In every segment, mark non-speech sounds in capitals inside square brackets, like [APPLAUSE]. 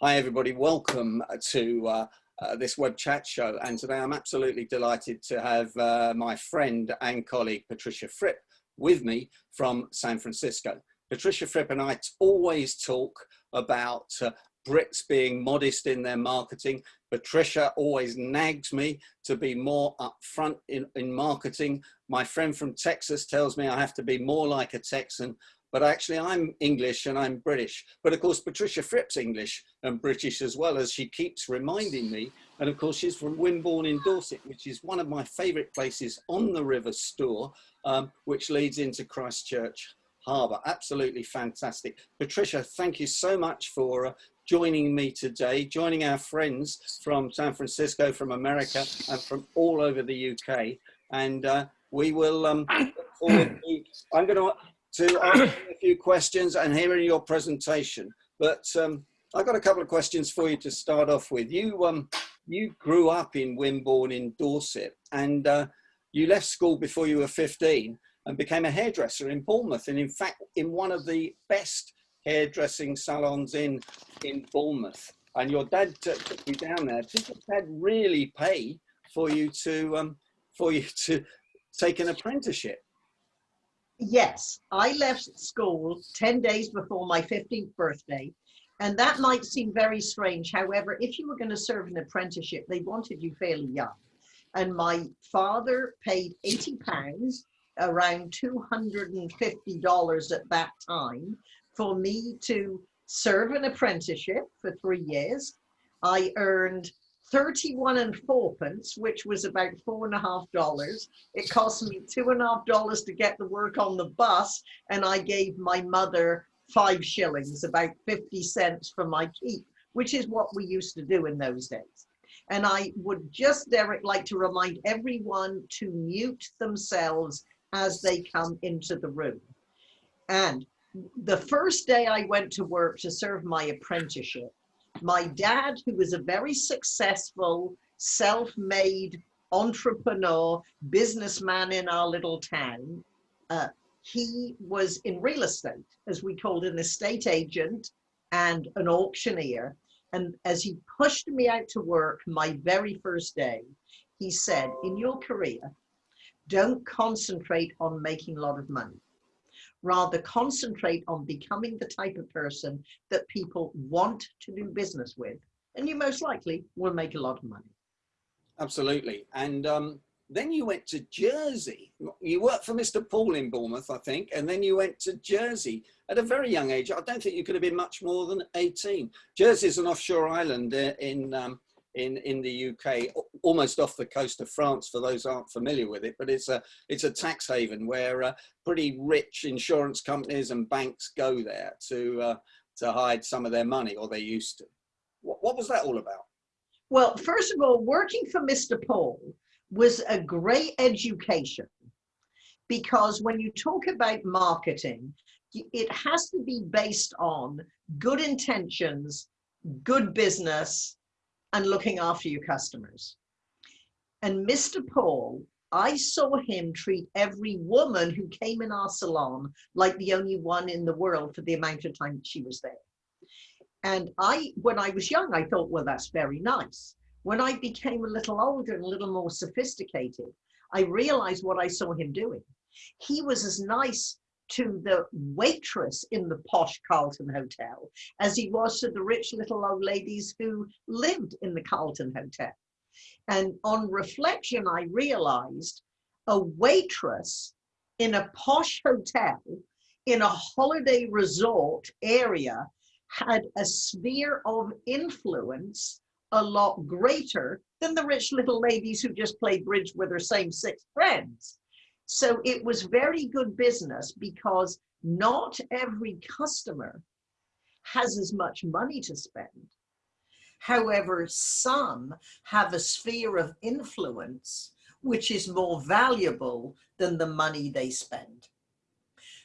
Hi everybody, welcome to uh, uh, this web chat show and today I'm absolutely delighted to have uh, my friend and colleague Patricia Fripp with me from San Francisco. Patricia Fripp and I always talk about uh, Brits being modest in their marketing. Patricia always nags me to be more upfront in, in marketing. My friend from Texas tells me I have to be more like a Texan but actually I'm English and I'm British. But of course, Patricia Fripp's English and British as well as she keeps reminding me. And of course, she's from Wimborne in Dorset, which is one of my favorite places on the River Stour, um, which leads into Christchurch Harbour. Absolutely fantastic. Patricia, thank you so much for uh, joining me today, joining our friends from San Francisco, from America, and from all over the UK. And uh, we will um, I'm going to to ask a few questions and hearing your presentation. But um, I've got a couple of questions for you to start off with. You, um, you grew up in Wimborne in Dorset and uh, you left school before you were 15 and became a hairdresser in Bournemouth. And in fact, in one of the best hairdressing salons in, in Bournemouth. And your dad took you down there. Did your dad really pay for you to, um, for you to take an apprenticeship? Yes, I left school 10 days before my 15th birthday. And that might seem very strange. However, if you were going to serve an apprenticeship, they wanted you fairly young. And my father paid 80 pounds, around $250 at that time, for me to serve an apprenticeship for three years. I earned 31 and fourpence, which was about four and a half dollars. It cost me two and a half dollars to get the work on the bus, and I gave my mother five shillings, about 50 cents for my keep, which is what we used to do in those days. And I would just, Derek, like to remind everyone to mute themselves as they come into the room. And the first day I went to work to serve my apprenticeship, my dad, who was a very successful, self-made entrepreneur, businessman in our little town, uh, he was in real estate, as we called an estate agent and an auctioneer. And as he pushed me out to work my very first day, he said, in your career, don't concentrate on making a lot of money rather concentrate on becoming the type of person that people want to do business with and you most likely will make a lot of money. Absolutely. And um, then you went to jersey. You worked for mr paul in bournemouth i think and then you went to jersey at a very young age. I don't think you could have been much more than 18 jersey is an offshore island uh, in um, in in the UK, almost off the coast of France. For those aren't familiar with it, but it's a it's a tax haven where uh, pretty rich insurance companies and banks go there to uh, to hide some of their money, or they used to. What, what was that all about? Well, first of all, working for Mr. Paul was a great education because when you talk about marketing, it has to be based on good intentions, good business, and looking after your customers. And Mr. Paul, I saw him treat every woman who came in our salon like the only one in the world for the amount of time she was there. And I, when I was young, I thought, well, that's very nice. When I became a little older and a little more sophisticated, I realized what I saw him doing. He was as nice to the waitress in the posh Carlton Hotel as he was to the rich little old ladies who lived in the Carlton Hotel. And on reflection, I realized a waitress in a posh hotel in a holiday resort area had a sphere of influence a lot greater than the rich little ladies who just played bridge with their same six friends. So it was very good business because not every customer has as much money to spend. However, some have a sphere of influence which is more valuable than the money they spend.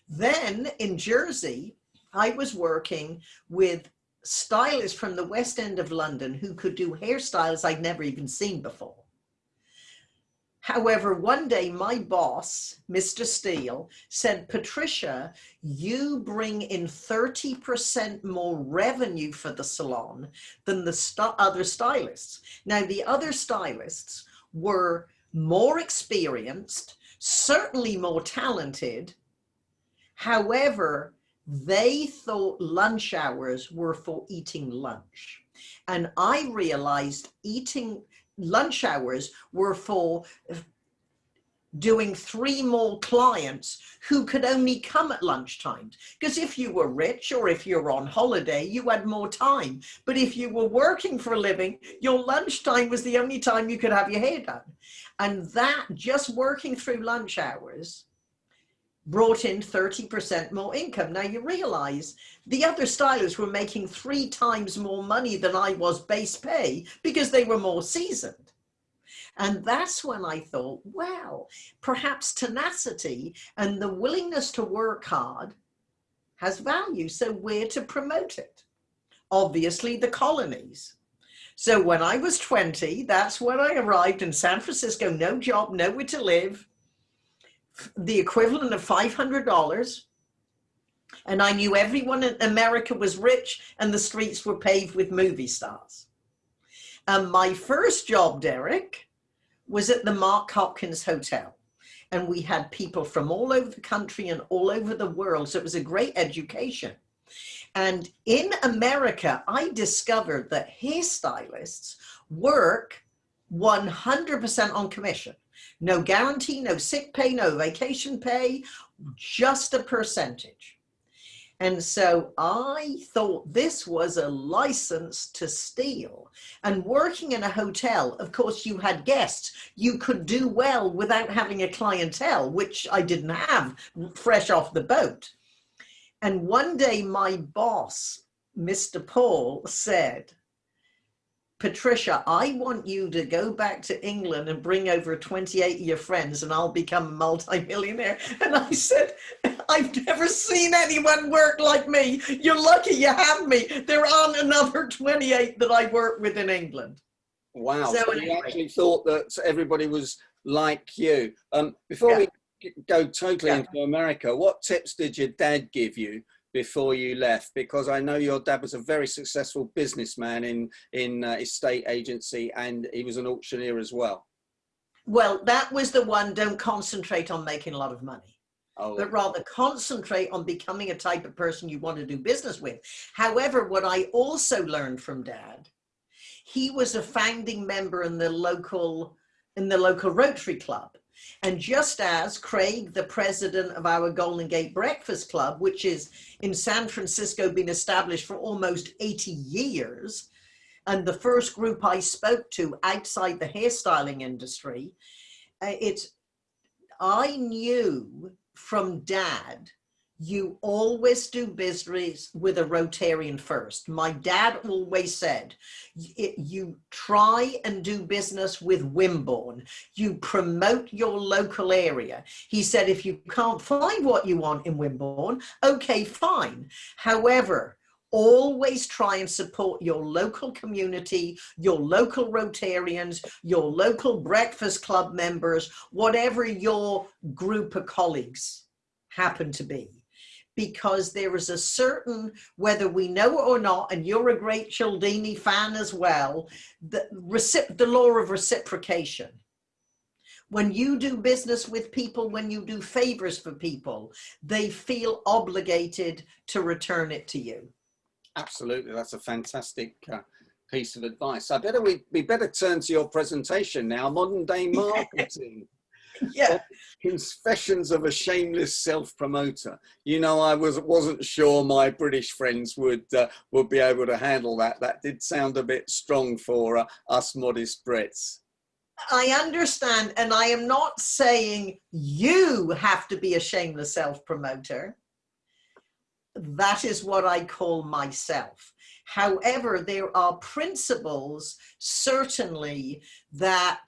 Then in Jersey, I was working with stylists from the West End of London who could do hairstyles I'd never even seen before. However, one day my boss, Mr. Steele, said, Patricia, you bring in 30% more revenue for the salon than the st other stylists. Now, the other stylists were more experienced, certainly more talented. However, they thought lunch hours were for eating lunch. And I realized eating lunch hours were for uh, doing three more clients who could only come at lunchtime. Because if you were rich or if you're on holiday, you had more time. But if you were working for a living, your lunchtime was the only time you could have your hair done. And that just working through lunch hours brought in 30% more income. Now you realize the other stylists were making three times more money than I was base pay because they were more seasoned. And that's when I thought, well, perhaps tenacity and the willingness to work hard has value. So where to promote it? Obviously the colonies. So when I was 20, that's when I arrived in San Francisco, no job, nowhere to live, the equivalent of $500. And I knew everyone in America was rich and the streets were paved with movie stars. And my first job, Derek, was at the Mark Hopkins Hotel. And we had people from all over the country and all over the world. So it was a great education. And in America, I discovered that hairstylists work 100% on commission. No guarantee, no sick pay, no vacation pay, just a percentage. And so I thought this was a license to steal. And working in a hotel, of course, you had guests. You could do well without having a clientele, which I didn't have fresh off the boat. And one day my boss, Mr. Paul, said, Patricia, I want you to go back to England and bring over 28 of your friends and I'll become a multimillionaire. [LAUGHS] And I said, I've never seen anyone work like me. You're lucky you have me. There aren't another 28 that I work with in England. Wow. So, so anyway. you actually thought that everybody was like you. Um, before yeah. we go totally yeah. into America, what tips did your dad give you before you left? Because I know your dad was a very successful businessman in, in uh, estate agency and he was an auctioneer as well. Well, that was the one, don't concentrate on making a lot of money. Oh. but rather concentrate on becoming a type of person you want to do business with. However, what I also learned from dad, he was a founding member in the local in the local Rotary Club. And just as Craig, the president of our Golden Gate Breakfast Club, which is in San Francisco, been established for almost 80 years, and the first group I spoke to outside the hairstyling industry, uh, it's, I knew from dad you always do business with a Rotarian first. My dad always said, you try and do business with Wimborne. You promote your local area. He said, if you can't find what you want in Wimborne, okay, fine. However, always try and support your local community, your local Rotarians, your local Breakfast Club members, whatever your group of colleagues happen to be because there is a certain, whether we know it or not, and you're a great Cialdini fan as well, the, the law of reciprocation. When you do business with people, when you do favors for people, they feel obligated to return it to you. Absolutely, that's a fantastic uh, piece of advice. I better we, we better turn to your presentation now, modern day [LAUGHS] marketing yeah. Confessions of a shameless self-promoter. You know, I was wasn't sure my British friends would uh, would be able to handle that. That did sound a bit strong for uh, us modest Brits. I understand, and I am not saying you have to be a shameless self-promoter. That is what I call myself. However, there are principles certainly that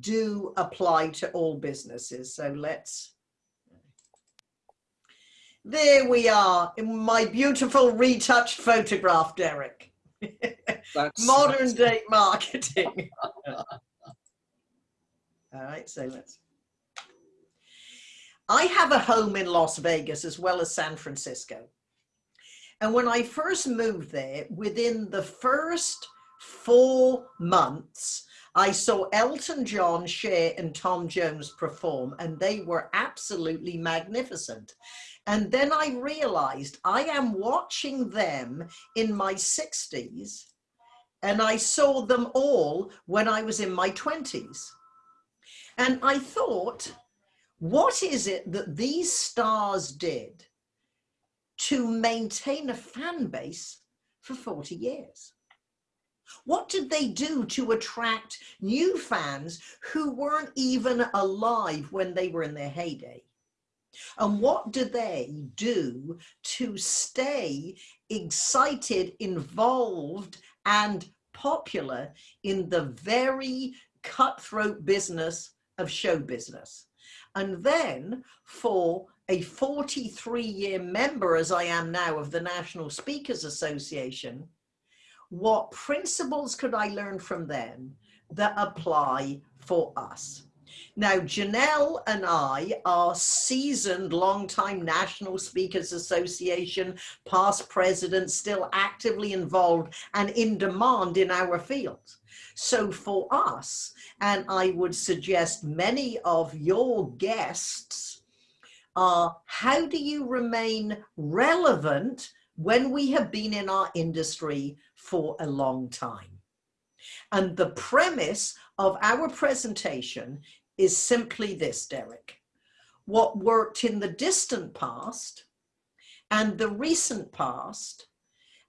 do apply to all businesses. So let's, there we are in my beautiful retouched photograph, Derek. That's, [LAUGHS] Modern that's... day marketing. [LAUGHS] All right, so let's. I have a home in Las Vegas as well as San Francisco. And when I first moved there, within the first four months, I saw Elton John, Cher, and Tom Jones perform, and they were absolutely magnificent. And then I realized I am watching them in my 60s, and I saw them all when I was in my 20s. And I thought, what is it that these stars did to maintain a fan base for 40 years? What did they do to attract new fans who weren't even alive when they were in their heyday? And what do they do to stay excited, involved, and popular in the very cutthroat business of show business? And then for a 43 year member, as I am now, of the National Speakers Association, what principles could I learn from them that apply for us? Now, Janelle and I are seasoned, long-time National Speakers Association, past presidents, still actively involved and in demand in our field. So for us, and I would suggest many of your guests, are how do you remain relevant when we have been in our industry for a long time? And the premise of our presentation is simply this, Derek. What worked in the distant past and the recent past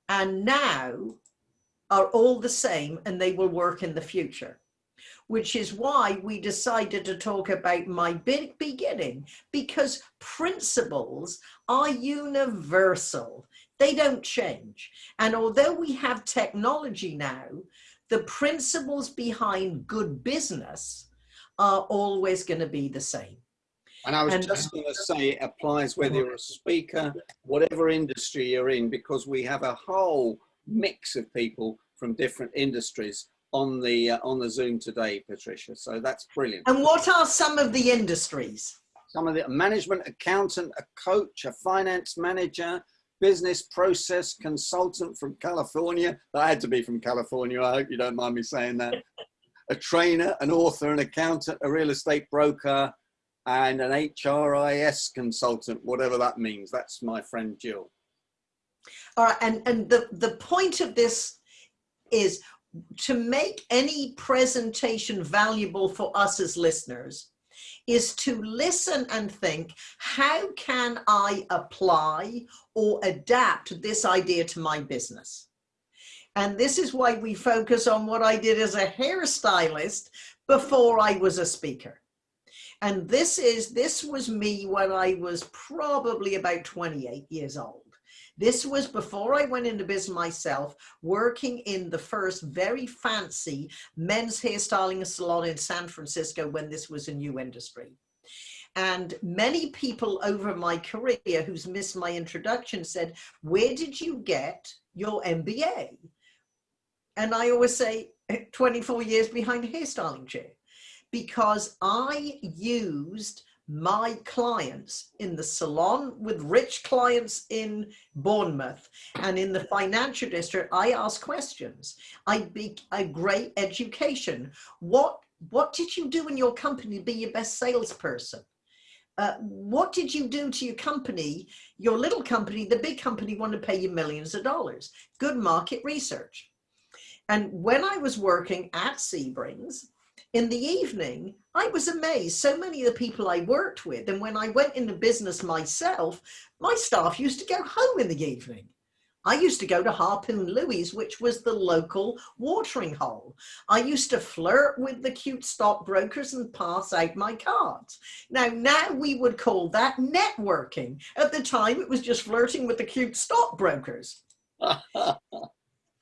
and now are all the same and they will work in the future which is why we decided to talk about my big beginning because principles are universal. They don't change. And although we have technology now the principles behind good business are always going to be the same. And I was and just going to say it applies whether you're a speaker, whatever industry you're in, because we have a whole mix of people from different industries on the uh, on the Zoom today, Patricia. So that's brilliant. And what are some of the industries? Some of the management accountant, a coach, a finance manager, business process consultant from California. That had to be from California. I hope you don't mind me saying that. a trainer, an author, an accountant, a real estate broker, and an HRIS consultant, whatever that means. That's my friend Jill. All right, and, and the, the point of this is to make any presentation valuable for us as listeners is to listen and think, how can I apply or adapt this idea to my business? And this is why we focus on what I did as a hairstylist before I was a speaker. And this is, this was me when I was probably about 28 years old. This was before I went into business myself, working in the first very fancy men's hairstyling salon in San Francisco when this was a new industry. And many people over my career who's missed my introduction said, where did you get your MBA? And I always say 24 years behind a hairstyling chair because I used my clients in the salon with rich clients in Bournemouth and in the financial district, I ask questions. I be a great education. What, what did you do in your company to be your best salesperson? Uh, what did you do to your company, your little company, the big company want to pay you millions of dollars? Good market research. And when I was working at Sebrings, in the evening, I was amazed. So many of the people I worked with, and when I went into business myself, my staff used to go home in the evening. I used to go to Harpoon Louis, which was the local watering hole. I used to flirt with the cute stockbrokers and pass out my cards. Now, now we would call that networking. At the time, it was just flirting with the cute stockbrokers. [LAUGHS]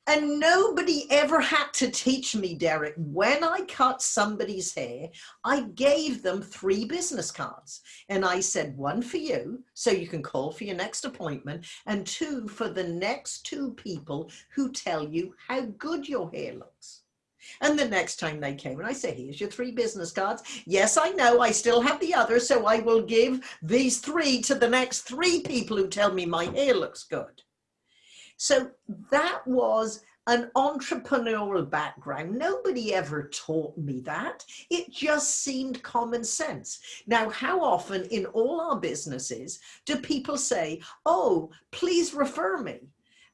And nobody ever had to teach me, Derek, when I cut somebody's hair, I gave them three business cards. And I said, one for you, so you can call for your next appointment, and two for the next two people who tell you how good your hair looks. And the next time they came and I say, here's your three business cards. Yes, I know I still have the other, So I will give these three to the next three people who tell me my hair looks good. So that was an entrepreneurial background. Nobody ever taught me that. It just seemed common sense. Now, how often in all our businesses do people say, oh, please refer me?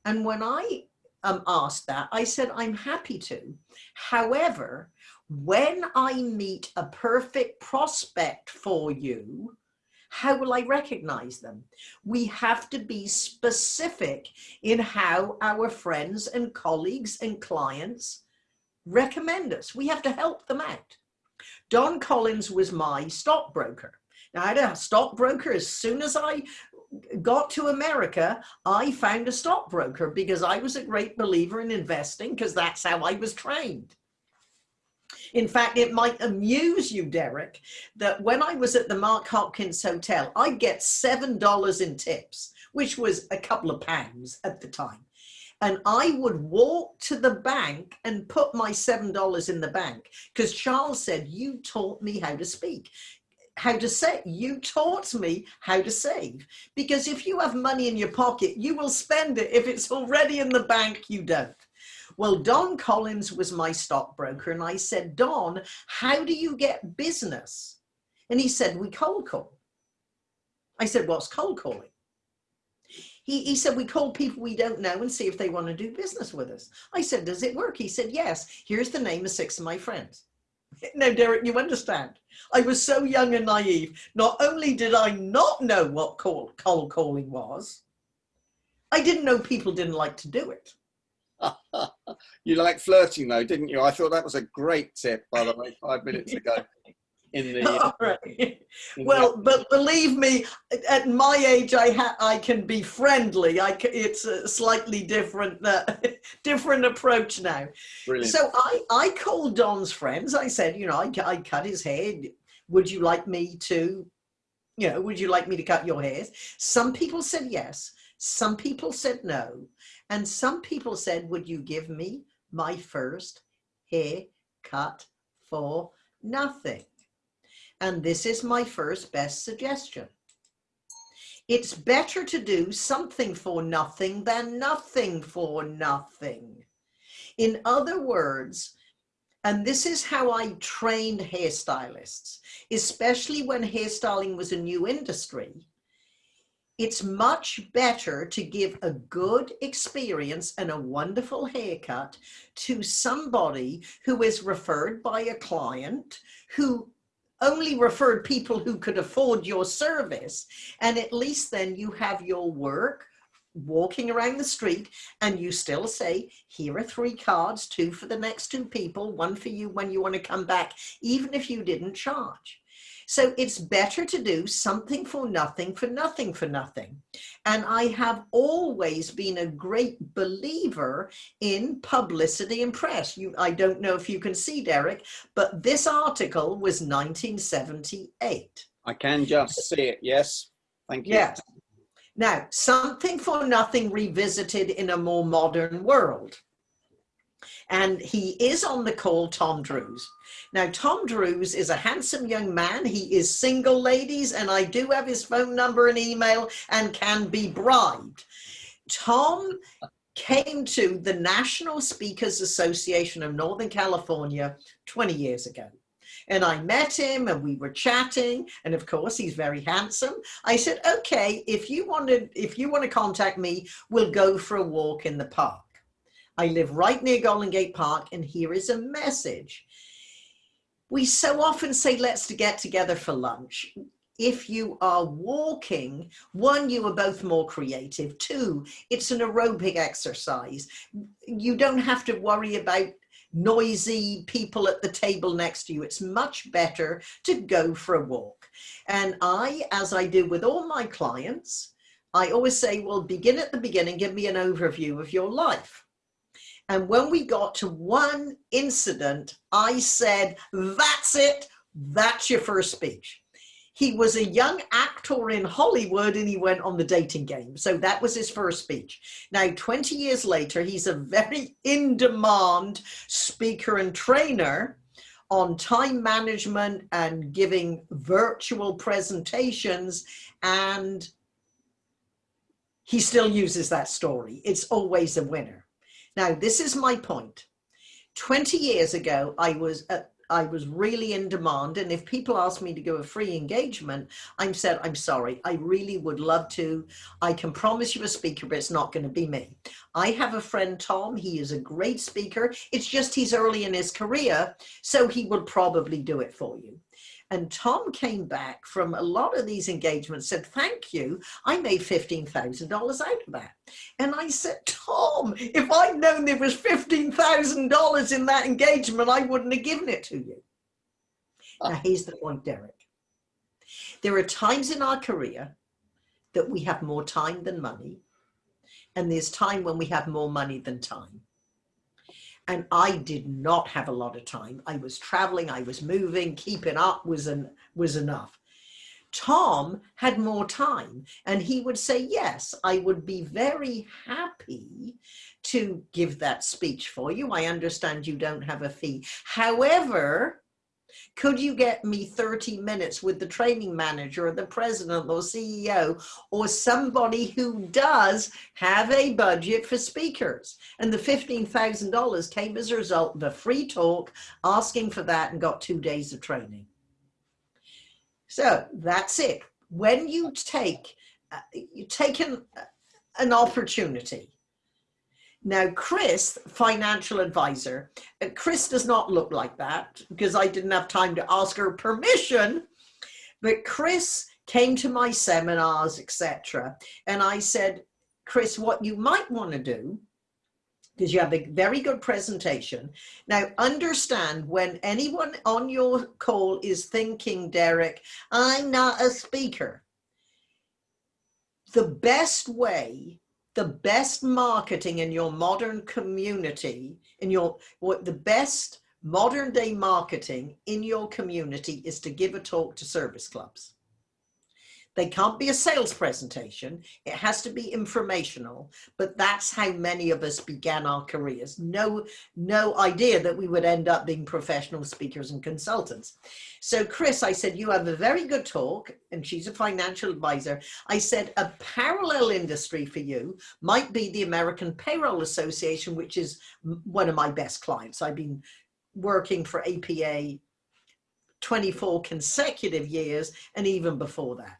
And when I um, asked that, I said, I'm happy to. However, when I meet a perfect prospect for you, how will I recognize them? We have to be specific in how our friends and colleagues and clients recommend us. We have to help them out. Don Collins was my stockbroker. Now, I had a stockbroker as soon as I got to America, I found a stockbroker because I was a great believer in investing because that's how I was trained. In fact, it might amuse you, Derek, that when I was at the Mark Hopkins Hotel, I'd get $7 in tips, which was a couple of pounds at the time. And I would walk to the bank and put my $7 in the bank because Charles said, you taught me how to speak how to save. You taught me how to save. Because if you have money in your pocket, you will spend it. If it's already in the bank, you don't. Well, Don Collins was my stockbroker. And I said, Don, how do you get business? And he said, we cold call. I said, what's cold calling? He, he said, we call people we don't know and see if they want to do business with us. I said, does it work? He said, yes. Here's the name of six of my friends. [LAUGHS] No, Derek, you understand. I was so young and naive. Not only did I not know what cold, cold calling was, I didn't know people didn't like to do it. [LAUGHS] you like flirting though, didn't you? I thought that was a great tip, by the way, five minutes ago. [LAUGHS] In the, uh, right. in well, the... but believe me, at my age, I ha I can be friendly. I can, it's a slightly different, uh, [LAUGHS] different approach now. Brilliant. So I, I called Don's friends. I said, you know, I, I cut his hair. Would you like me to, you know, would you like me to cut your hair? Some people said yes. Some people said no. And some people said, would you give me my first haircut for nothing? And this is my first best suggestion. It's better to do something for nothing than nothing for nothing. In other words, and this is how I trained hairstylists, especially when hairstyling was a new industry it's much better to give a good experience and a wonderful haircut to somebody who is referred by a client who only referred people who could afford your service. And at least then you have your work walking around the street and you still say, here are three cards, two for the next two people, one for you when you want to come back, even if you didn't charge. So it's better to do something for nothing for nothing for nothing. And I have always been a great believer in publicity and press. You, I don't know if you can see, Derek, but this article was 1978. I can just see it, yes. Thank you. Yes. Now, something for nothing revisited in a more modern world and he is on the call, Tom Drews. Now, Tom Drews is a handsome young man. He is single, ladies, and I do have his phone number and email and can be bribed. Tom came to the National Speakers Association of Northern California 20 years ago. And I met him and we were chatting. And of course, he's very handsome. I said, okay, if you wanted, if you want to contact me, we'll go for a walk in the park. I live right near Golden Gate Park and here is a message. We so often say, let's get together for lunch. If you are walking, one, you are both more creative. Two, it's an aerobic exercise. You don't have to worry about noisy people at the table next to you. It's much better to go for a walk. And I, as I do with all my clients, I always say, well, begin at the beginning, give me an overview of your life. And when we got to one incident, I said, that's it. That's your first speech. he was a young actor in Hollywood and he went on the dating game. So that was his first speech. Now, 20 years later, he's a very in demand speaker and trainer on time management and giving virtual presentations. And he still uses that story. It's always a winner. Now, this is my point. 20 years ago, I was at I was really in demand. And if people ask me to go a free engagement, I'm said, I'm sorry, I really would love to. I can promise you a speaker, but it's not going to be me. I have a friend, Tom. He is a great speaker. It's just he's early in his career, so he would probably do it for you. And Tom came back from a lot of these engagements, said, thank you. I made $15,000 out of that. And I said, Tom, if I'd known there was $15,000 in that engagement, I wouldn't have given it to you. Now, ah. here's the point, Derek. There are times in our career that we have more time than money. And there's time when we have more money than time and I did not have a lot of time. I was traveling, I was moving, keeping up was, an, was enough. Tom had more time and he would say, yes, I would be very happy to give that speech for you. I understand you don't have a fee. However, could you get me 30 minutes with the training manager or the president or CEO or somebody who does have a budget for speakers? And the $15,000 came as a result of a free talk, asking for that and got two days of training. So that's it. When you take, uh, you take an, an opportunity now, Chris, financial advisor, uh, Chris does not look like that because I didn't have time to ask her permission, but Chris came to my seminars, etc. And I said, Chris, what you might want to do because you have a very good presentation. Now, understand when anyone on your call is thinking, Derek, I'm not a speaker. The best way the best marketing in your modern community, in your what the best modern day marketing in your community is to give a talk to service clubs. They can't be a sales presentation. It has to be informational, but that's how many of us began our careers. No, no idea that we would end up being professional speakers and consultants. So Chris, I said, you have a very good talk and she's a financial advisor. I said, a parallel industry for you might be the American Payroll Association, which is one of my best clients. I've been working for APA 24 consecutive years and even before that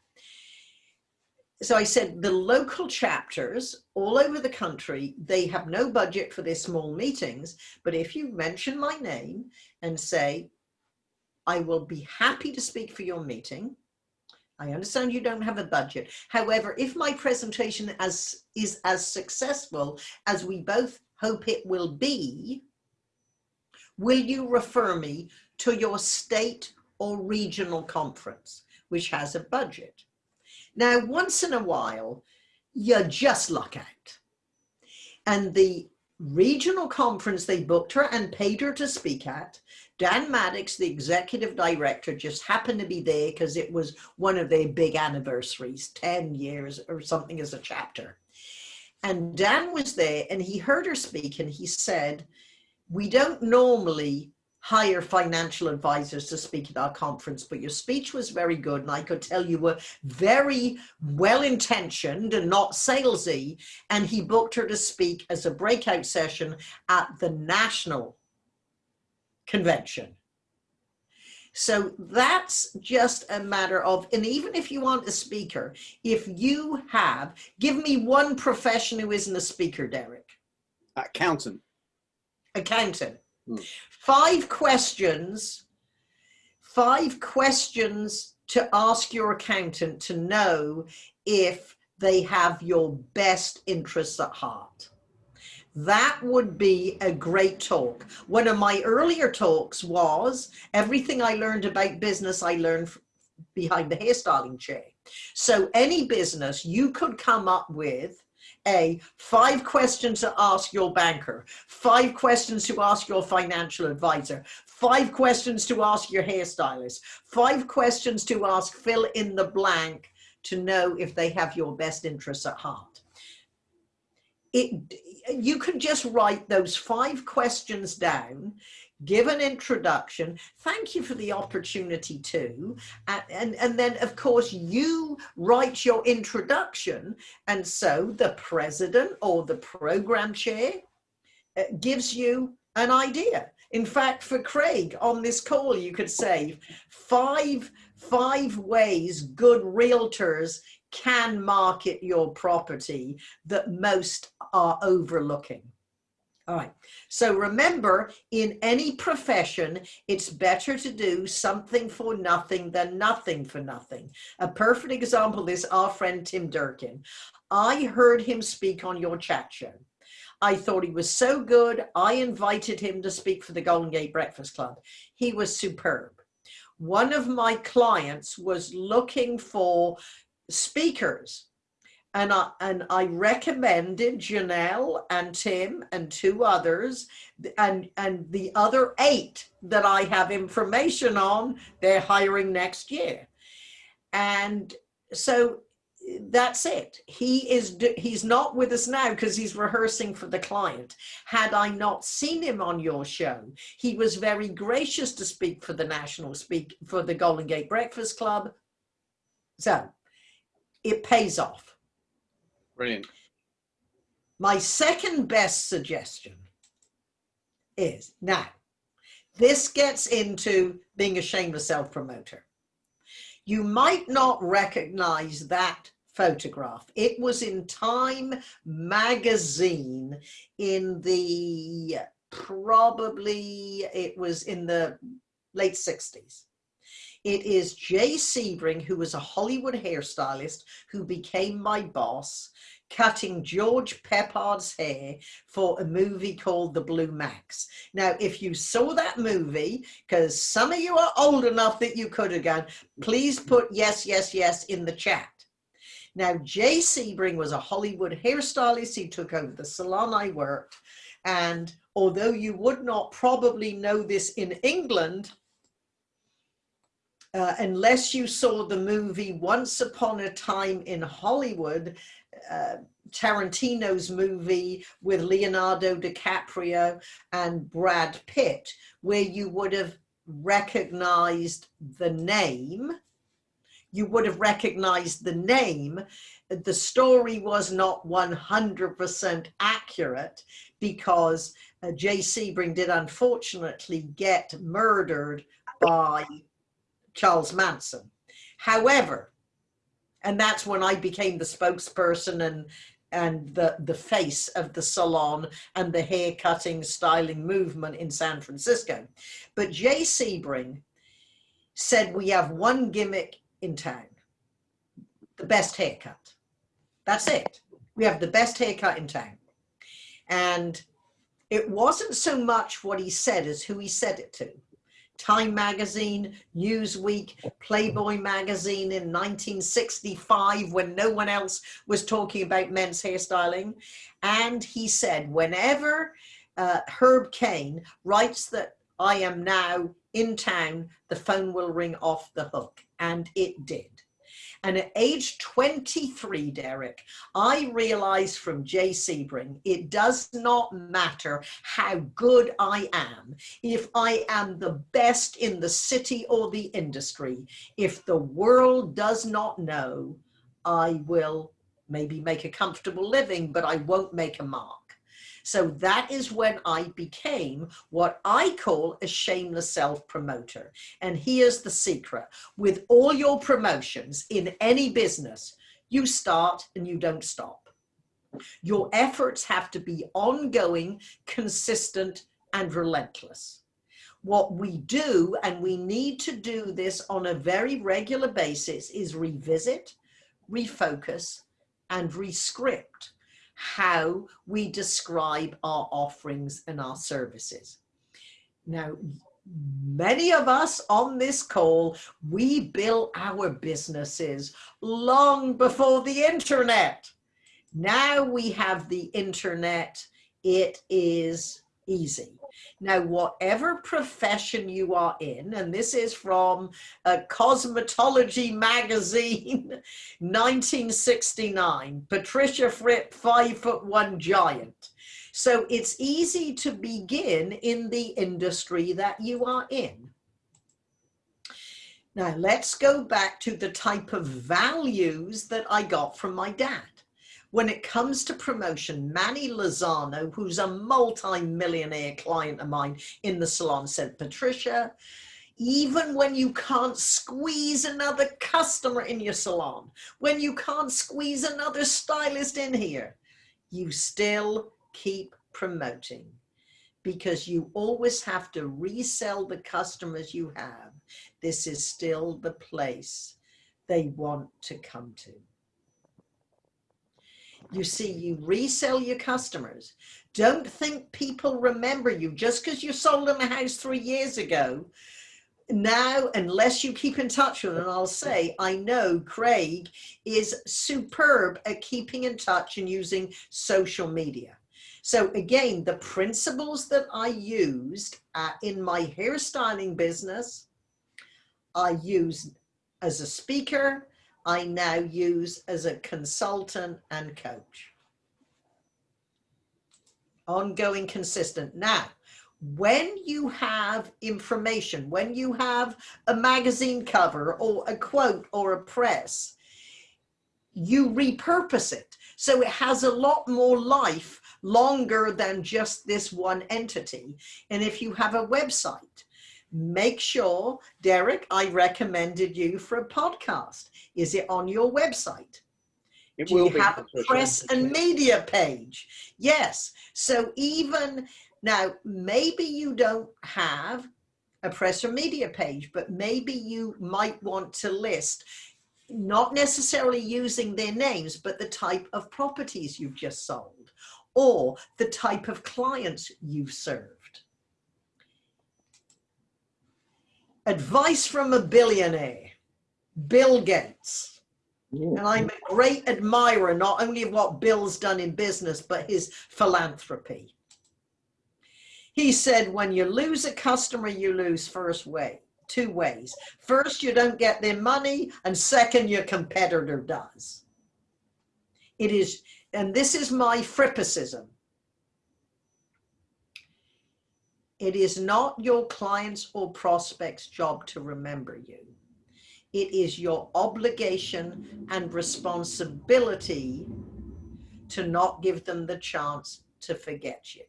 so I said the local chapters all over the country, they have no budget for their small meetings, but if you mention my name and say, I will be happy to speak for your meeting. I understand you don't have a budget. However, if my presentation as, is as successful as we both hope it will be, will you refer me to your state or regional conference, which has a budget? Now, once in a while, you just luck out. And the regional conference they booked her and paid her to speak at, Dan Maddux, the executive director, just happened to be there because it was one of their big anniversaries, 10 years or something as a chapter. And Dan was there and he heard her speak and he said, we don't normally hire financial advisors to speak at our conference, but your speech was very good. And I could tell you were very well-intentioned and not salesy. And he booked her to speak as a breakout session at the national convention. So that's just a matter of, and even if you want a speaker, if you have, give me one profession who isn't a speaker, Derek. Accountant. Accountant. Hmm. Five questions, five questions to ask your accountant to know if they have your best interests at heart. That would be a great talk. One of my earlier talks was everything I learned about business, I learned behind the hairstyling chair. So any business you could come up with a, five questions to ask your banker, five questions to ask your financial advisor, five questions to ask your hairstylist, five questions to ask fill in the blank to know if they have your best interests at heart. It, you can just write those five questions down give an introduction. Thank you for the opportunity to. And, and, and then of course you write your introduction and so the president or the program chair uh, gives you an idea. In fact for craig on this call you could say five five ways good realtors can market your property that most are overlooking all right. So remember, in any profession, it's better to do something for nothing than nothing for nothing. A perfect example is our friend Tim Durkin. I heard him speak on your chat show. I thought he was so good. I invited him to speak for the Golden Gate Breakfast Club. He was superb. One of my clients was looking for speakers and I, and I recommended Janelle and Tim and two others and, and the other eight that I have information on, they're hiring next year. And so that's it. He is, he's not with us now because he's rehearsing for the client. Had I not seen him on your show, he was very gracious to speak for the National Speak for the Golden Gate Breakfast Club. So it pays off. Brilliant. My second best suggestion is now, this gets into being a shameless self promoter. You might not recognize that photograph. It was in Time magazine in the probably, it was in the late 60s. It is Jay Sebring, who was a Hollywood hairstylist who became my boss, cutting George Peppard's hair for a movie called The Blue Max. Now, if you saw that movie, because some of you are old enough that you could have gone, please put yes, yes, yes in the chat. Now, Jay Sebring was a Hollywood hairstylist. He took over the salon I worked. And although you would not probably know this in England, uh, unless you saw the movie Once Upon a Time in Hollywood, uh, Tarantino's movie with Leonardo DiCaprio and Brad Pitt, where you would have recognized the name, you would have recognized the name. The story was not 100% accurate because uh, Jay Sebring did unfortunately get murdered by Charles Manson. However, and that's when I became the spokesperson and and the, the face of the salon and the hair cutting styling movement in San Francisco. But Jay Sebring said we have one gimmick in town, the best haircut. That's it. We have the best haircut in town. And it wasn't so much what he said as who he said it to. Time Magazine, Newsweek, Playboy Magazine in 1965 when no one else was talking about men's hairstyling. And he said, whenever uh, Herb Caen writes that I am now in town, the phone will ring off the hook. And it did. And at age 23, Derek, I realized from Jay Sebring, it does not matter how good I am. If I am the best in the city or the industry, if the world does not know, I will maybe make a comfortable living, but I won't make a mark. So that is when I became what I call a shameless self-promoter. And here's the secret. With all your promotions in any business, you start and you don't stop. Your efforts have to be ongoing, consistent, and relentless. What we do, and we need to do this on a very regular basis, is revisit, refocus, and rescript how we describe our offerings and our services. Now, many of us on this call, we built our businesses long before the internet. Now we have the internet, it is easy. Now, whatever profession you are in, and this is from a Cosmetology magazine, [LAUGHS] 1969, Patricia Fripp, five foot one giant. So it's easy to begin in the industry that you are in. Now let's go back to the type of values that I got from my dad. When it comes to promotion, Manny Lozano, who's a multi-millionaire client of mine in the salon, said, Patricia, even when you can't squeeze another customer in your salon, when you can't squeeze another stylist in here, you still keep promoting because you always have to resell the customers you have. This is still the place they want to come to. You see, you resell your customers. Don't think people remember you just because you sold them a house three years ago. Now, unless you keep in touch with them, I'll say, I know Craig is superb at keeping in touch and using social media. So again, the principles that I used uh, in my hairstyling business, I use as a speaker, I now use as a consultant and coach. Ongoing, consistent. Now, when you have information, when you have a magazine cover or a quote or a press, you repurpose it. So it has a lot more life longer than just this one entity. And if you have a website, make sure, Derek, I recommended you for a podcast. Is it on your website? It Do will you be. have a press and media page? Yes. So even now, maybe you don't have a press or media page, but maybe you might want to list not necessarily using their names, but the type of properties you've just sold or the type of clients you've served. Advice from a billionaire, Bill Gates. And I'm a great admirer, not only of what Bill's done in business, but his philanthropy. He said, when you lose a customer, you lose first way, two ways. First, you don't get their money, and second, your competitor does. It is, and this is my frippicism. It is not your client's or prospect's job to remember you. It is your obligation and responsibility to not give them the chance to forget you.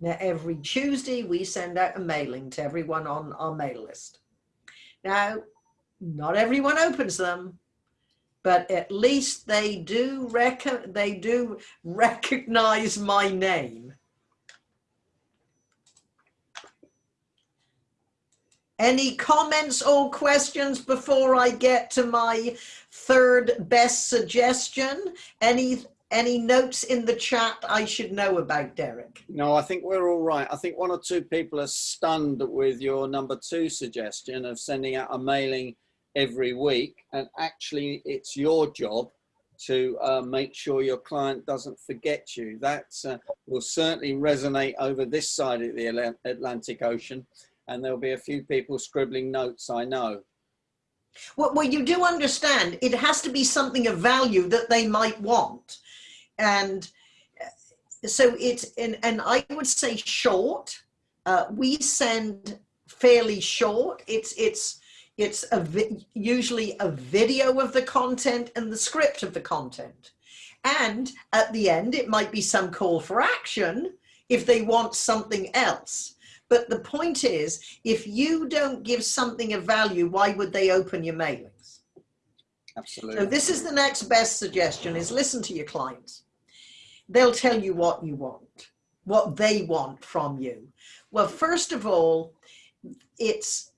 Now, every Tuesday, we send out a mailing to everyone on our mail list. Now, not everyone opens them, but at least they do they do recognize my name. Any comments or questions before I get to my third best suggestion? Any any notes in the chat I should know about, Derek? No, I think we're all right. I think one or two people are stunned with your number two suggestion of sending out a mailing every week. And actually, it's your job to uh, make sure your client doesn't forget you. That uh, will certainly resonate over this side of the Atlantic Ocean. And there'll be a few people scribbling notes, I know. Well, well, you do understand it has to be something of value that they might want. And uh, so it's, and, and I would say short. Uh, we send fairly short. It's, it's, it's a usually a video of the content and the script of the content. And at the end, it might be some call for action if they want something else. But the point is, if you don't give something of value, why would they open your mailings? Absolutely. So this is the next best suggestion is listen to your clients. They'll tell you what you want, what they want from you. Well, first of all, it's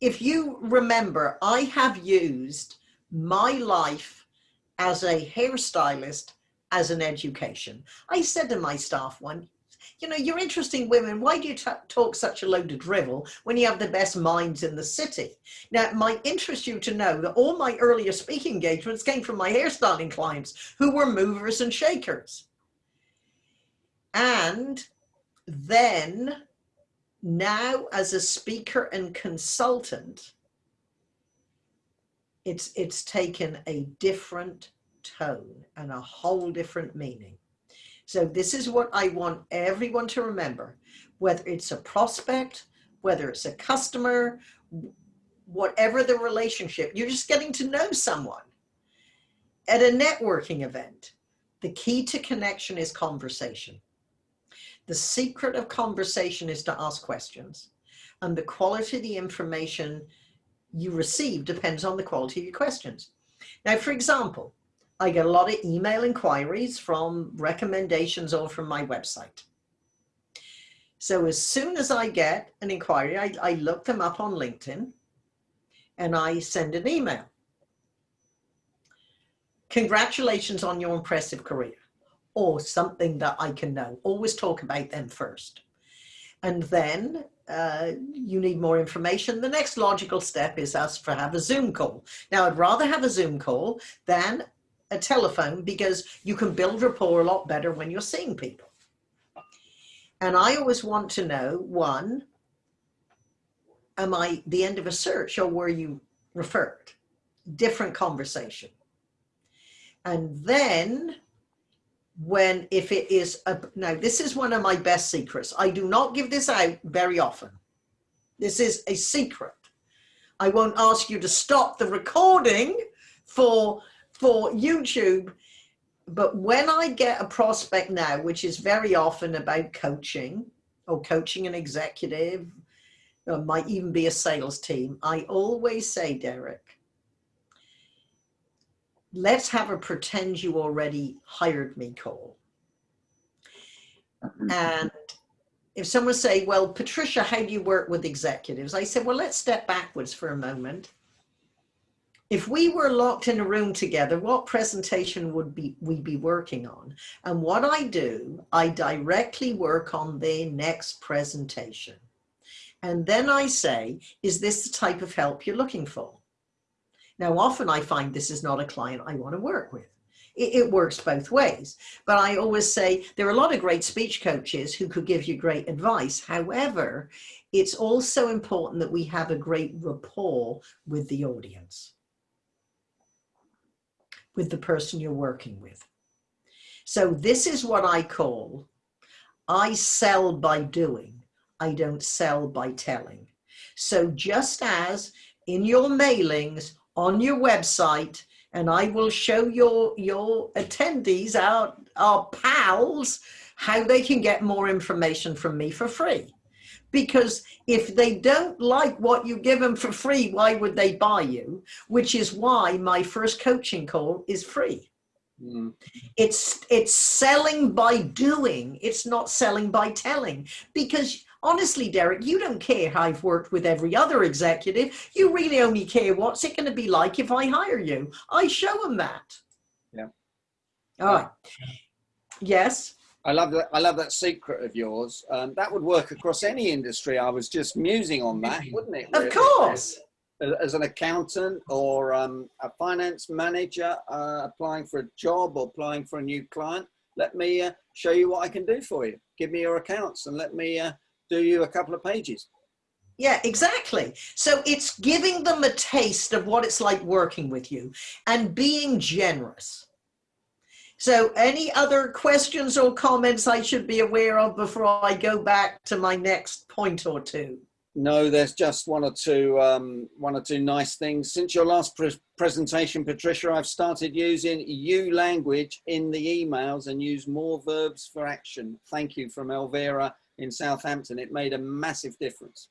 if you remember, I have used my life as a hairstylist as an education. I said to my staff one, you know, you're interesting women. Why do you talk such a load of drivel when you have the best minds in the city? Now, it might interest you to know that all my earlier speaking engagements came from my hairstyling clients who were movers and shakers. And then now as a speaker and consultant, it's, it's taken a different tone and a whole different meaning. So this is what I want everyone to remember, whether it's a prospect, whether it's a customer, whatever the relationship, you're just getting to know someone. At a networking event, the key to connection is conversation. The secret of conversation is to ask questions and the quality of the information you receive depends on the quality of your questions. Now, for example, I get a lot of email inquiries from recommendations or from my website. So as soon as I get an inquiry, I, I look them up on LinkedIn and I send an email. Congratulations on your impressive career or something that I can know. Always talk about them first. And then uh, you need more information. The next logical step is us for have a Zoom call. Now, I'd rather have a Zoom call than a telephone because you can build rapport a lot better when you're seeing people. And I always want to know, one, am I the end of a search or were you referred? Different conversation. And then when if it is a, now this is one of my best secrets i do not give this out very often this is a secret i won't ask you to stop the recording for for youtube but when i get a prospect now which is very often about coaching or coaching an executive or might even be a sales team i always say derek let's have a pretend you already hired me call. [LAUGHS] And if someone say, well, Patricia, how do you work with executives? I said, well, let's step backwards for a moment. If we were locked in a room together, what presentation would be we be working on? And what I do, I directly work on the next presentation. And then I say, is this the type of help you're looking for? Now, often I find this is not a client I want to work with. It, it, works both ways. But I always say there are a lot of great speech coaches who could give you great advice. However, it's also important that we have a great rapport with the audience, with the person you're working with. So this is what I call, I sell by doing, I don't sell by telling. So just as in your mailings, on your website and I will show your, your attendees, our, our pals, how they can get more information from me for free. Because if they don't like what you give them for free, why would they buy you? Which is why my first coaching call is free. Mm. It's, it's selling by doing. It's not selling by telling because honestly, Derek, you don't care how I've worked with every other executive. You really only care what's it going to be like if I hire you. I show them that. Yeah. All right. Yes. I love that. I love that secret of yours. Um, that would work across any industry. I was just musing on that, wouldn't it? Really? Of course. As, as an accountant or um, a finance manager uh, applying for a job or applying for a new client, let me uh, show you what I can do for you. Give me your accounts and let me uh, do you a couple of pages. Yeah, exactly. So it's giving them a taste of what it's like working with you and being generous. So any other questions or comments I should be aware of before I go back to my next point or two? No, there's just one or two, um, one or two nice things. Since your last pre presentation, Patricia, I've started using you language in the emails and use more verbs for action. Thank you from Elvira in Southampton. It made a massive difference.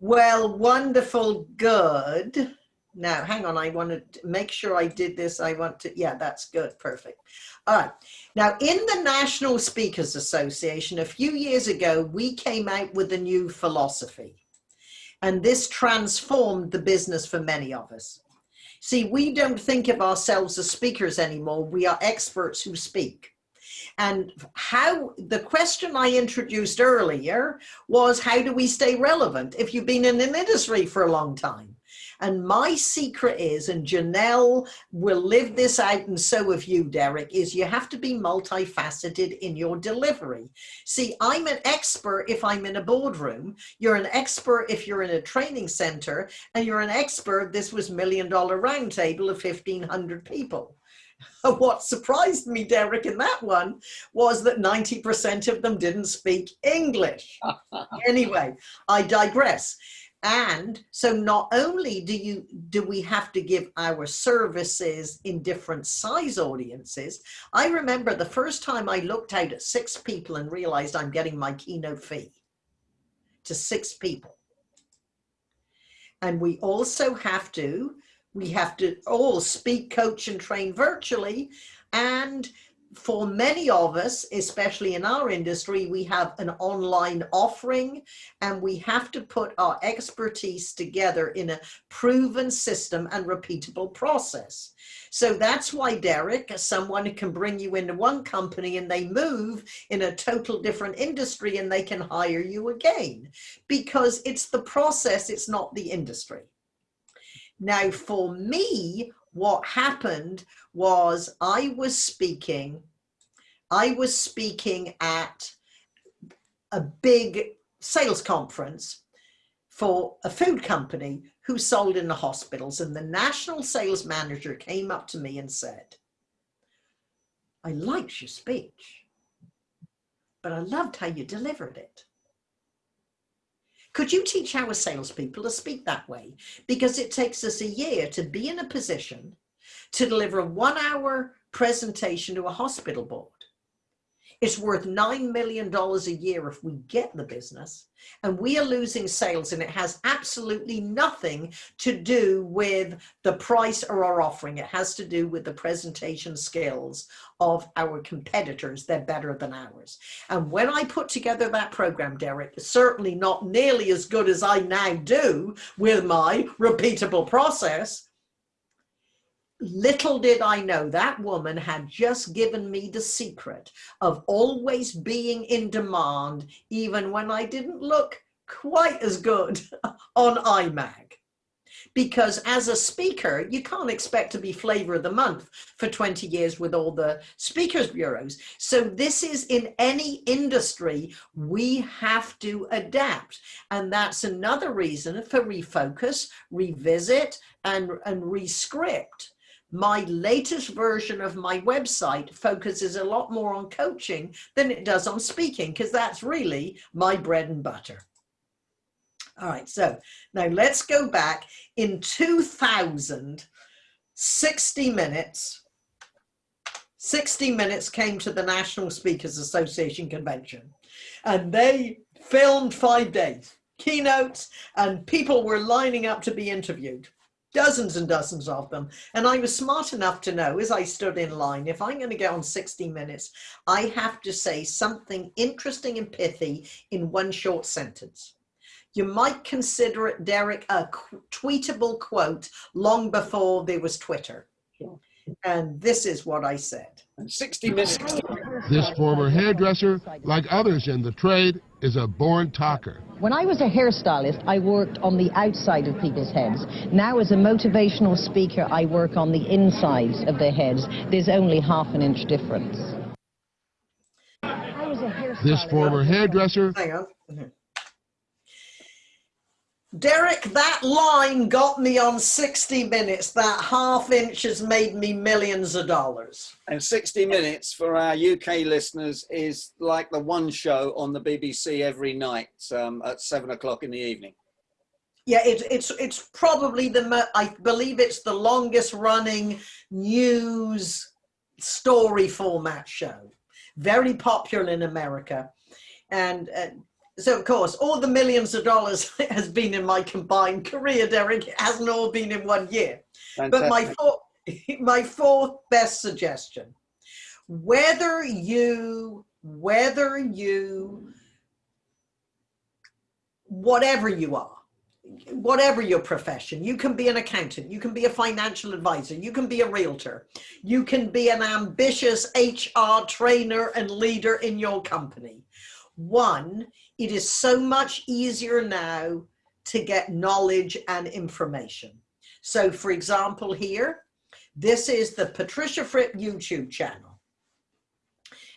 Well, wonderful, good. Now, hang on, I want to make sure I did this. I want to, yeah, that's good, perfect. All right. Now, in the National Speakers Association, a few years ago, we came out with a new philosophy. And this transformed the business for many of us. See, we don't think of ourselves as speakers anymore. We are experts who speak. And how the question I introduced earlier was how do we stay relevant if you've been in an industry for a long time? And my secret is, and Janelle will live this out, and so have you, Derek, is you have to be multifaceted in your delivery. See, I'm an expert if I'm in a boardroom, you're an expert if you're in a training center, and you're an expert, this was million dollar roundtable of 1,500 people. [LAUGHS] What surprised me, Derek, in that one was that 90% of them didn't speak English. [LAUGHS] anyway, I digress. And so not only do you do we have to give our services in different size audiences, I remember the first time I looked out at six people and realized I'm getting my keynote fee to six people. And we also have to, we have to all speak, coach and train virtually. And for many of us, especially in our industry, we have an online offering and we have to put our expertise together in a proven system and repeatable process. So that's why Derek, someone can bring you into one company and they move in a total different industry and they can hire you again because it's the process, it's not the industry. Now for me, what happened was I was speaking, I was speaking at a big sales conference for a food company who sold in the hospitals and the national sales manager came up to me and said, I liked your speech, but I loved how you delivered it. Could you teach our salespeople to speak that way? Because it takes us a year to be in a position to deliver a one hour presentation to a hospital board. It's worth $9 million a year if we get the business and we are losing sales and it has absolutely nothing to do with the price or our offering. It has to do with the presentation skills of our competitors. They're better than ours. And when I put together that program, Derek, certainly not nearly as good as I now do with my repeatable process, Little did I know that woman had just given me the secret of always being in demand, even when I didn't look quite as good [LAUGHS] on IMAG. Because as a speaker, you can't expect to be flavor of the month for 20 years with all the speakers bureaus. So this is in any industry, we have to adapt. And that's another reason for refocus, revisit, and, and rescript my latest version of my website focuses a lot more on coaching than it does on speaking because that's really my bread and butter. All right, so now let's go back. In 2000, 60 Minutes, 60 Minutes came to the National Speakers Association convention and they filmed five days, keynotes, and people were lining up to be interviewed dozens and dozens of them. And I was smart enough to know as I stood in line, if I'm going to get on 60 minutes, I have to say something interesting and pithy in one short sentence. You might consider it, Derek, a tweetable quote long before there was Twitter. And this is what I said. 60 minutes. This former hairdresser, like others in the trade, is a born talker. When I was a hairstylist, I worked on the outside of people's heads. Now, as a motivational speaker, I work on the insides of their heads. There's only half an inch difference. This former hairdresser. [LAUGHS] Derek, that line got me on 60 minutes. That half inch has made me millions of dollars. And 60 minutes for our UK listeners is like the one show on the BBC every night um, at seven o'clock in the evening. Yeah, it, it's it's probably the I believe it's the longest running news story format show. Very popular in America, and uh, so of course, all the millions of dollars [LAUGHS] has been in my combined career, Derek. It hasn't all been in one year. Fantastic. But my fourth, [LAUGHS] my fourth best suggestion, whether you, whether you, whatever you are, whatever your profession, you can be an accountant, you can be a financial advisor, you can be a realtor, you can be an ambitious HR trainer and leader in your company. One, it is so much easier now to get knowledge and information. So for example, here, this is the Patricia Fripp YouTube channel.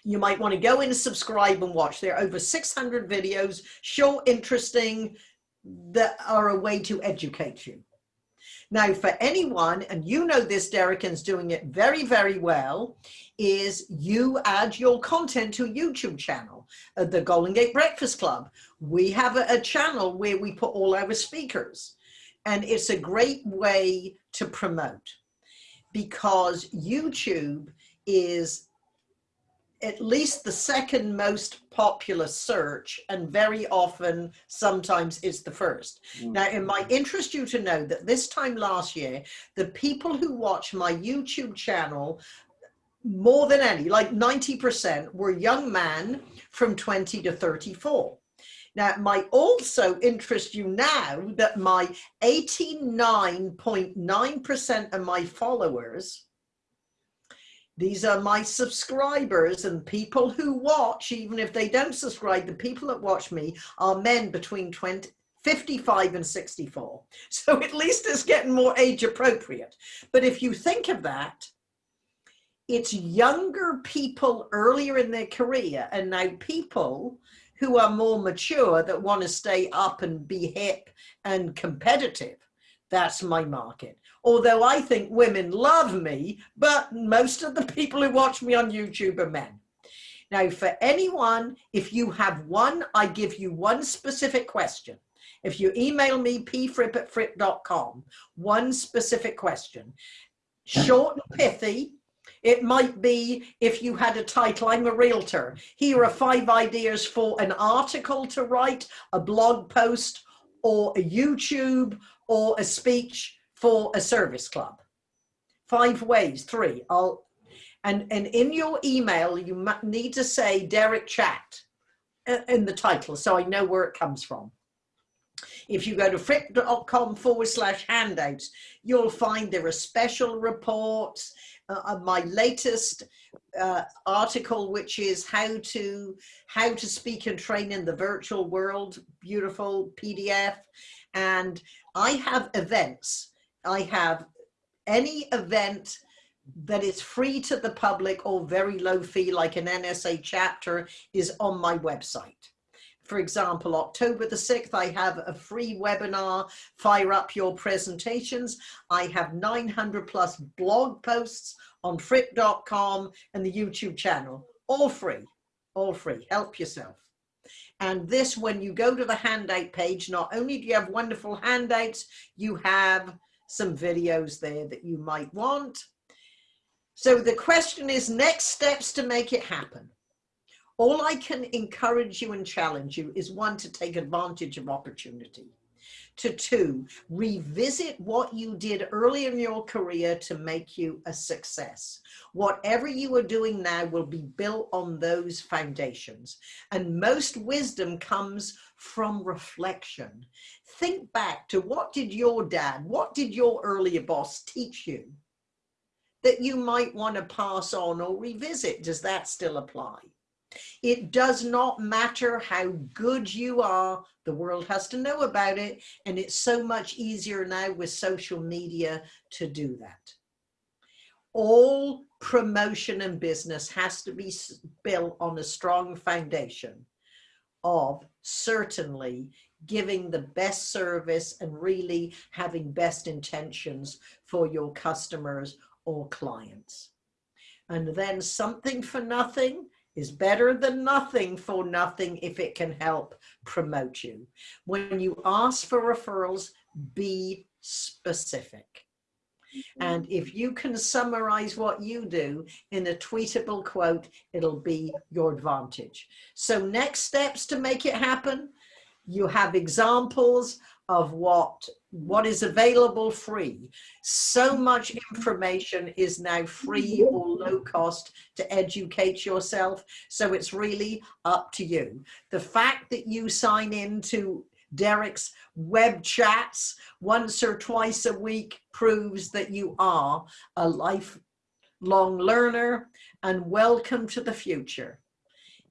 You might want to go in and subscribe and watch. There are over 600 videos, short, interesting, that are a way to educate you. Now, for anyone, and you know this, Derek's doing it very, very well, is you add your content to a YouTube channel, uh, the Golden Gate Breakfast Club. We have a, a channel where we put all our speakers, and it's a great way to promote because YouTube is at least the second most popular search and very often sometimes it's the first. Mm. Now it might interest you to know that this time last year the people who watch my YouTube channel more than any like 90% were young men from 20 to 34. Now, it might also interest you now that my 89.9% of my followers these are my subscribers and people who watch, even if they don't subscribe, the people that watch me are men between 20, 55 and 64. [LAUGHS] So at least it's getting more age appropriate. But if you think of that, it's younger people earlier in their career and now people who are more mature that want to stay up and be hip and competitive. That's my market although I think women love me, but most of the people who watch me on YouTube are men. Now, for anyone, if you have one, I give you one specific question. If you email me, pfripp at fripp.com, one specific question, short and pithy, it might be if you had a title, I'm a realtor. Here are five ideas for an article to write, a blog post, or a YouTube, or a speech for a service club. Five ways, three. I'll, and, and in your email, you need to say Derek Chat uh, in the title so I know where it comes from. If you go to fripp.com forward slash handouts, you'll find there are special reports. Uh, my latest uh, article, which is how to how to speak and train in the virtual world, beautiful PDF. And I have events I have any event that is free to the public or very low fee, like an NSA chapter, is on my website. For example, October the 6th, I have a free webinar, Fire Up Your Presentations. I have 900 plus blog posts on fripp.com and the YouTube channel, all free, all free, help yourself. And this, when you go to the handout page, not only do you have wonderful handouts, you have some videos there that you might want. So the question is next steps to make it happen. All I can encourage you and challenge you is one, to take advantage of opportunity. To two, revisit what you did early in your career to make you a success. Whatever you are doing now will be built on those foundations. And most wisdom comes from reflection. Think back to what did your dad, what did your earlier boss teach you that you might want to pass on or revisit? Does that still apply? It does not matter how good you are, the world has to know about it. And it's so much easier now with social media to do that. All promotion and business has to be built on a strong foundation of certainly giving the best service and really having best intentions for your customers or clients. And then something for nothing is better than nothing for nothing if it can help promote you. When you ask for referrals, be specific. And mm-hmm. if you can summarize what you do in a tweetable quote, it'll be your advantage. So next steps to make it happen, you have examples of what what is available free. So mm-hmm. much information is now free mm-hmm. or low cost to educate yourself. So it's really up to you. The fact that you sign in to Derek's web chats once or twice a week proves that you are a lifelong learner and welcome to the future.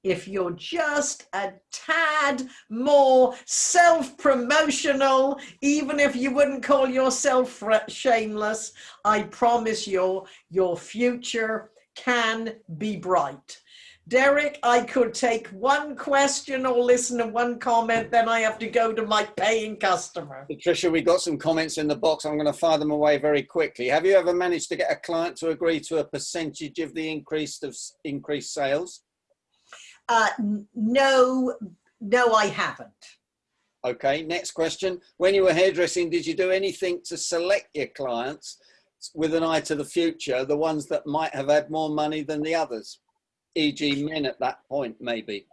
If you're just a tad more self-promotional, even if you wouldn't call yourself shameless, I promise you, your future can be bright. Derek, I could take one question or listen to one comment, then I have to go to my paying customer. Patricia, we got some comments in the box. I'm going to fire them away very quickly. Have you ever managed to get a client to agree to a percentage of the increased of increased sales? Uh, no, no, I haven't. Okay, next question. When you were hairdressing, did you do anything to select your clients with an eye to the future, the ones that might have had more money than the others? e.g. men at that point, maybe?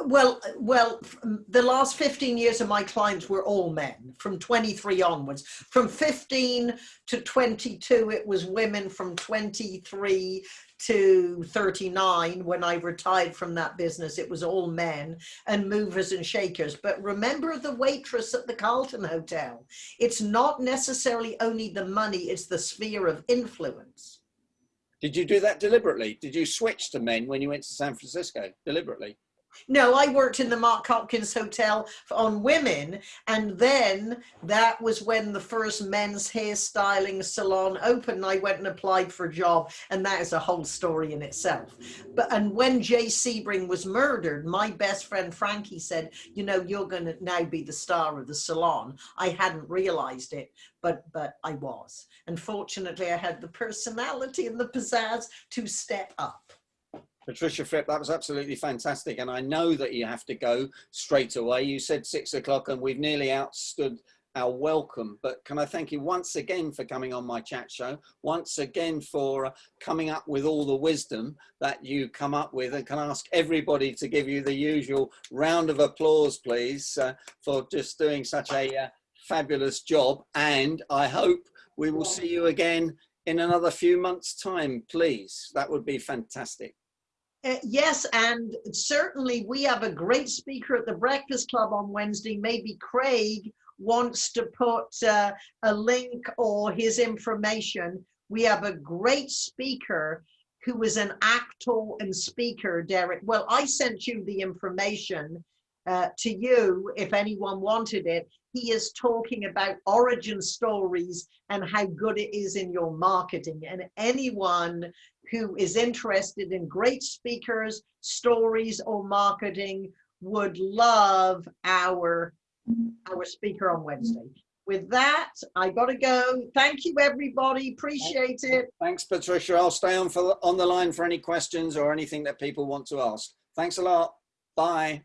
Well, well, the last 15 years of my clients were all men from 23 onwards. From 15 to 22, it was women from 23 to 39. When I retired from that business, it was all men and movers and shakers. But remember the waitress at the Carlton Hotel. It's not necessarily only the money, it's the sphere of influence. Did you do that deliberately? Did you switch to men when you went to San Francisco deliberately? No, I worked in the Mark Hopkins Hotel on women, and then that was when the first men's hairstyling salon opened. I went and applied for a job, and that is a whole story in itself. But and when Jay Sebring was murdered, my best friend Frankie said, "You know, you're going to now be the star of the salon." I hadn't realized it, but but I was. And fortunately, I had the personality and the pizzazz to step up. Patricia Fripp, that was absolutely fantastic. And I know that you have to go straight away. You said six o'clock and we've nearly outstood our welcome. But can I thank you once again for coming on my chat show, once again for uh, coming up with all the wisdom that you come up with and can I ask everybody to give you the usual round of applause, please, uh, for just doing such a uh, fabulous job. And I hope we will see you again in another few months time, please. That would be fantastic. Uh, yes, and certainly we have a great speaker at the Breakfast Club on Wednesday. Maybe Craig wants to put uh, a link or his information. We have a great speaker who is an actor and speaker, Derek. Well, I sent you the information uh, to you if anyone wanted it. He is talking about origin stories and how good it is in your marketing. And anyone who is interested in great speakers, stories, or marketing would love our, our speaker on Wednesday. With that, I gotta go. Thank you, everybody. Appreciate it. Thanks, Patricia. I'll stay on for on the line for any questions or anything that people want to ask. Thanks a lot. Bye.